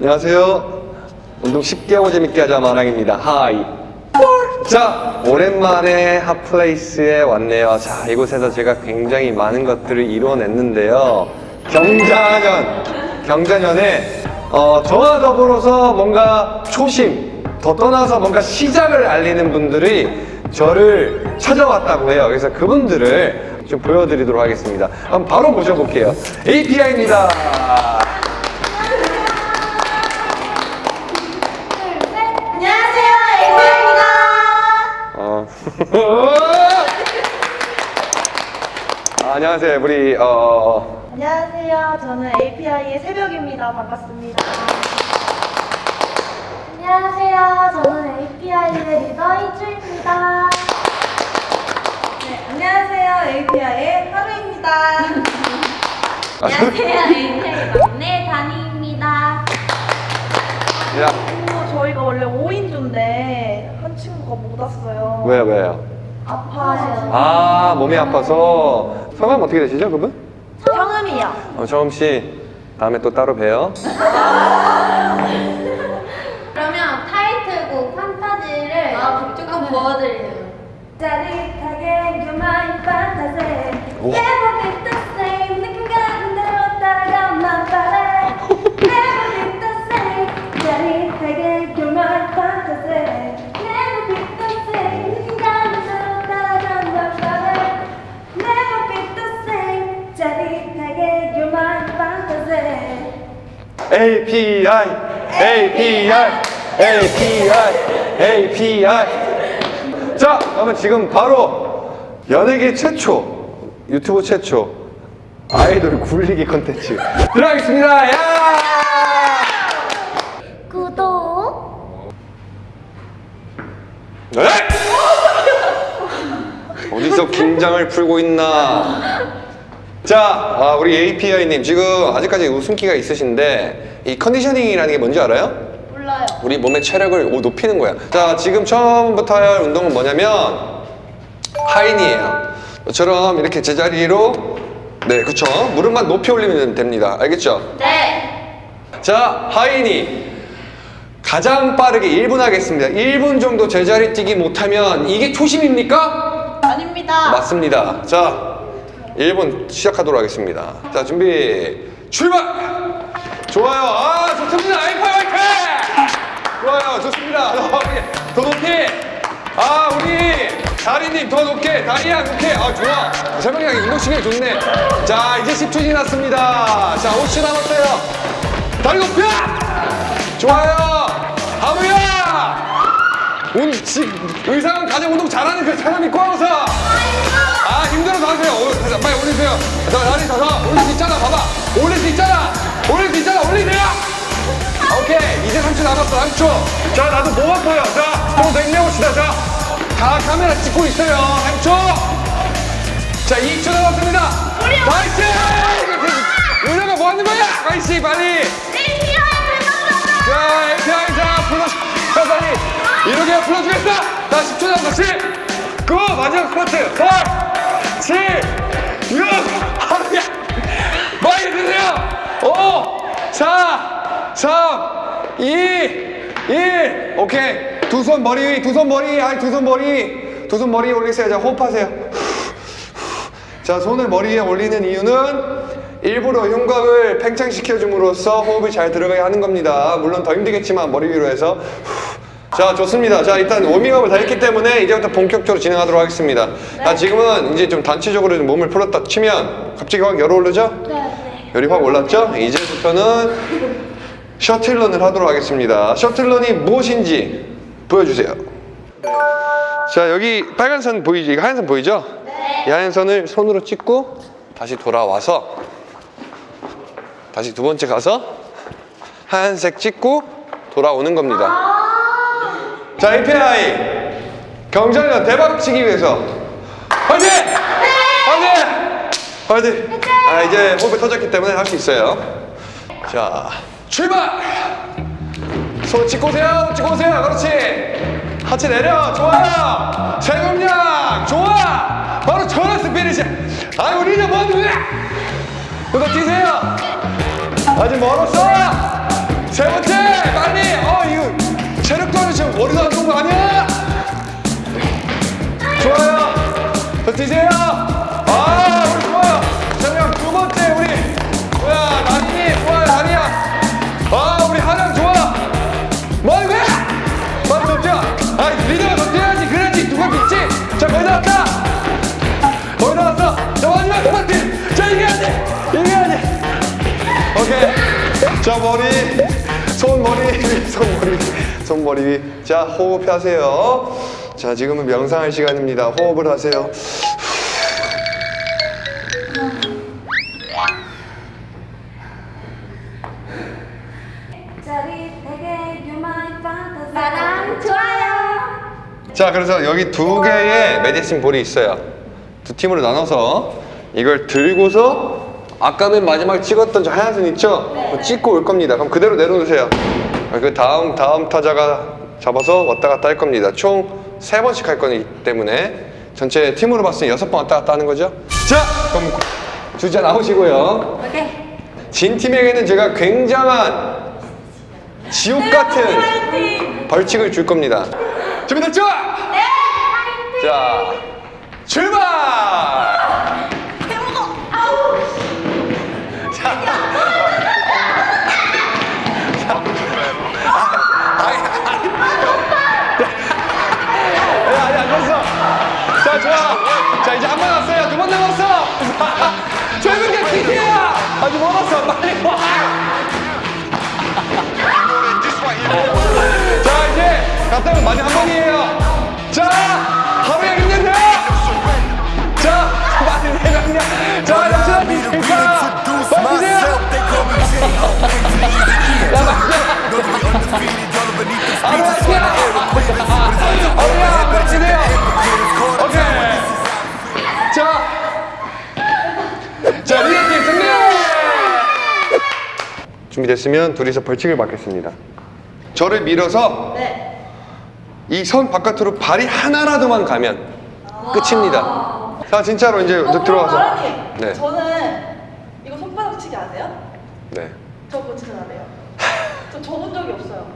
안녕하세요. 운동 쉽게 하고 재밌게 하자 마랑입니다. 하이. 자, 오랜만에 핫플레이스에 왔네요. 자, 이곳에서 제가 굉장히 많은 것들을 이루어냈는데요. 경자년, 경자년에 어, 저와 더불어서 뭔가 초심, 더 떠나서 뭔가 시작을 알리는 분들이 저를 찾아왔다고 해요. 그래서 그분들을 좀 보여드리도록 하겠습니다. 한번 바로 모셔볼게요. API입니다. 안녕하세요. 우리 어, 안녕하세요, 저는 API의 새벽입니다. 반갑습니다. 안녕하세요, 저는 API의 리더 이주입니다. 네, 안녕하세요, API의 하루입니다. 안녕하세요. API 막내 다니입니다. 야, 오, 저희가 원래 5인조인데 한 친구가 못 왔어요. 왜요, 왜요? 아파요. 아, 몸이 아파서 성함 어떻게 되시죠, 그분? 성음이요. 어, 정음 씨 다음에 또 따로 봬요. API, API, API, API. 자, 그러면 지금 바로 연예계 최초, 유튜브 최초 아이돌 굴리기 컨텐츠 들어가겠습니다. 야! 구독. 네? 어디서 긴장을 풀고 있나? 자, 아, 우리 API님 지금 아직까지 웃음기가 있으신데 이 컨디셔닝이라는 게 뭔지 알아요? 몰라요 우리 몸의 체력을 오- 높이는 거야. 자, 지금 처음부터 할 운동은 뭐냐면 하인이에요. 저처럼 이렇게 제자리로 네, 그쵸. 무릎만 높이 올리면 됩니다. 알겠죠? 네. 자, 하인이 가장 빠르게 1분 하겠습니다. 1분 정도 제자리 뛰기 못하면 이게 초심입니까? 아닙니다 맞습니다. 자, 1분 시작하도록 하겠습니다. 자, 준비, 출발! 좋아요. 아, 좋습니다. 아이파이 화이팅! 좋아요. 좋습니다. 더 높이. 아, 우리 다리님 더 높게. 다리야, 높게. 아, 좋아. 설명이 운동신경이 좋네. 자, 이제 10초 지났습니다. 자, 5초 남았어요. 다리 높여! 좋아요. 하무야! 운, 지, 의상은 가장 운동 잘하는 그 사람이 꽝서 자 다리 더 올릴 수 있잖아 봐봐. 올릴 수 있잖아. 올릴 수 있잖아. 올리세요. 오케이. 이제 3초 남았어 3초. 자 나도 몸 아파요. 자 좀더 힘내봅시다. 자 다 카메라 찍고 있어요. 3초. 자 2초 남았습니다. 나이스! 은영아 뭐 하는 거야? 나이스 빨리. 자, API 자, 풀어, 자, 빨리. 이렇게 풀어주겠어. 자, 10초 남았어. 10, 9, 마지막 스쿼트. 8, 7, 5, 4, 3, 2, 1. 오케이. 두 손 머리 위, 두 손 머리, 아니, 두 손 머리. 두 손 머리 올리세요. 자, 호흡하세요. 자, 손을 머리 위에 올리는 이유는 일부러 흉곽을 팽창시켜줌으로써 호흡이 잘 들어가게 하는 겁니다. 물론 더 힘들겠지만 머리 위로 해서 자, 좋습니다. 자, 일단 워밍업을 다 했기 때문에 이제부터 본격적으로 진행하도록 하겠습니다. 자, 지금은 이제 좀 단체적으로 좀 몸을 풀었다 치면 갑자기 확 열이 오르죠? 네 열이 확 올랐죠? 이제부터는 셔틀런을 하도록 하겠습니다. 셔틀런이 무엇인지 보여주세요. 자, 여기 빨간 선? 이거 하얀 선 보이죠? 네. 이 하얀 선을 손으로 찍고 다시 돌아와서 다시 두 번째 가서 하얀색 찍고 돌아오는 겁니다. 자, API 경장년 대박 치기 위해서 화이팅! 화이팅! 화이팅! 아, 이제 호흡이 터졌기 때문에 할 수 있어요. 자, 출발! 손 찍고 오세요, 찍고 오세요. 그렇지. 하체 내려, 좋아요. 세금량, 좋아. 바로 저런 스피릿이야. 아, 우리 이제 거야? 그거 뛰세요. 아직 멀었어. 세 번째 자, 머리, 손, 머리, 손, 머리, 손, 머리 위. 자, 호흡 하세요. 자, 지금은 명상할 시간입니다. 호흡을 하세요. 좋아요. 자, 그래서 여기 두 개의 메디신 볼이 있어요. 두 팀으로 나눠서 이걸 들고서 아까 맨 마지막 찍었던 저 하얀 선 있죠? 그거 찍고 올 겁니다. 그럼 그대로 내려놓으세요. 그 다음 다음 타자가 잡아서 왔다 갔다 할 겁니다. 총 세 번씩 할 거기 때문에 전체 팀으로 봤을 때 여섯 번 왔다 갔다 하는 거죠. 자, 그럼 주자 나오시고요. 오케이. 진 팀에게는 제가 굉장한 지옥 같은 벌칙을 줄 겁니다. 준비됐죠? 네. 자, 출발! 오면 마지막 한 번이에요. 자, 하루에 힘내세요. 자, 많이 내렸냐. 자, 비슷니까. 버티세요. 야, 맞냐. 하루 화이팅! 어머야, 버티세요. 오케이. 자, 자, 리더팀 승리! 준비됐으면 둘이서 벌칙을 받겠습니다. 저를 밀어서 네. 이 선 바깥으로 발이 하나라도만 가면 끝입니다. 자, 진짜로 이제 어, 들어가서. 네. 저는 이거 손바닥 치기 아세요? 네. 저 그거 진짜 안 해요. 저 접은 적이 없어요.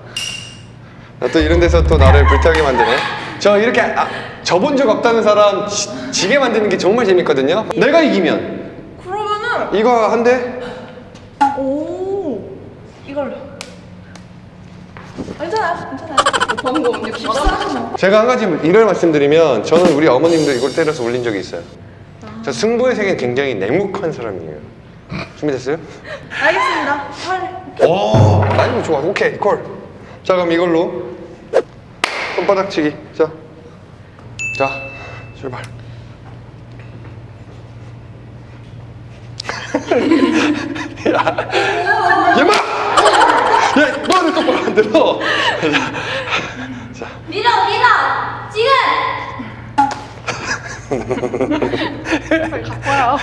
나또 이런 데서 또 나를 불타게 만드네. 저 이렇게 아, 접은 적 없다는 사람 지, 지게 만드는 게 정말 재밌거든요. 내가 이기면 그러면은 이거 한 대. 오 이걸로. 괜찮아요, 괜찮아요. 제가 한 가지 일을 말씀드리면 저는 우리 어머님들 이걸 때려서 울린 적이 있어요. 저 승부의 세계는 굉장히 냉묵한 사람이에요. 준비됐어요? 알겠습니다. 팔. 오, 아니 좋아. 오케이, 콜. 자, 그럼 이걸로 손바닥 치기. 자, 자, 출발. 야, 얘마! 야, 너는 똑바로 안 들어. 자, 밀어 밀어. 지금. 뭐야?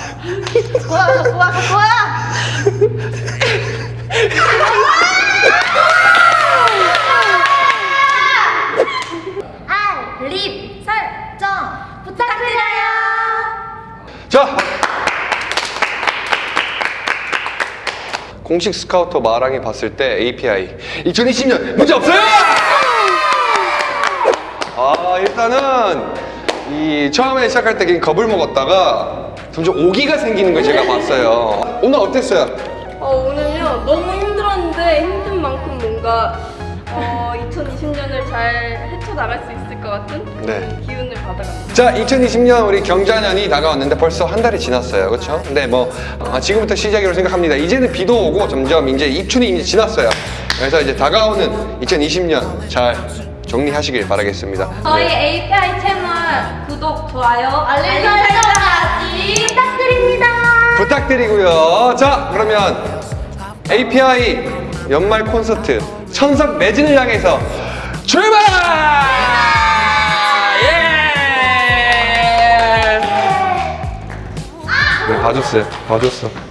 뭐야, 뭐야, 뭐야? 알림 설정 부탁드려요. 자. 공식 스카우터 마랑이 봤을 때 API 2020년 문제 없어요! 아 일단은 이 처음에 시작할 때 그냥 겁을 먹었다가 점점 오기가 생기는 걸 제가 봤어요. 오늘 어땠어요? 어, 오늘요 너무 힘들었는데 힘든 만큼 뭔가 어, 2020년을 잘 헤쳐나갈 수 있을 것 같은 네. 기운을 받아갑니다. 자, 2020년 우리 경자년이 다가왔는데 벌써 한 달이 지났어요. 그렇죠? 근데 뭐 아, 지금부터 시작이라고 생각합니다. 이제는 비도 오고 점점 이제 입춘이 이제 지났어요. 그래서 이제 다가오는 2020년 잘 정리하시길 바라겠습니다. 저희 네. API 채널 좋아요, 알림 설정까지 부탁드립니다. 부탁드리고요. 자, 그러면 API 연말 콘서트 천석 매진을 향해서 출발! 예! 네, 봐줬어요. 봐줬어.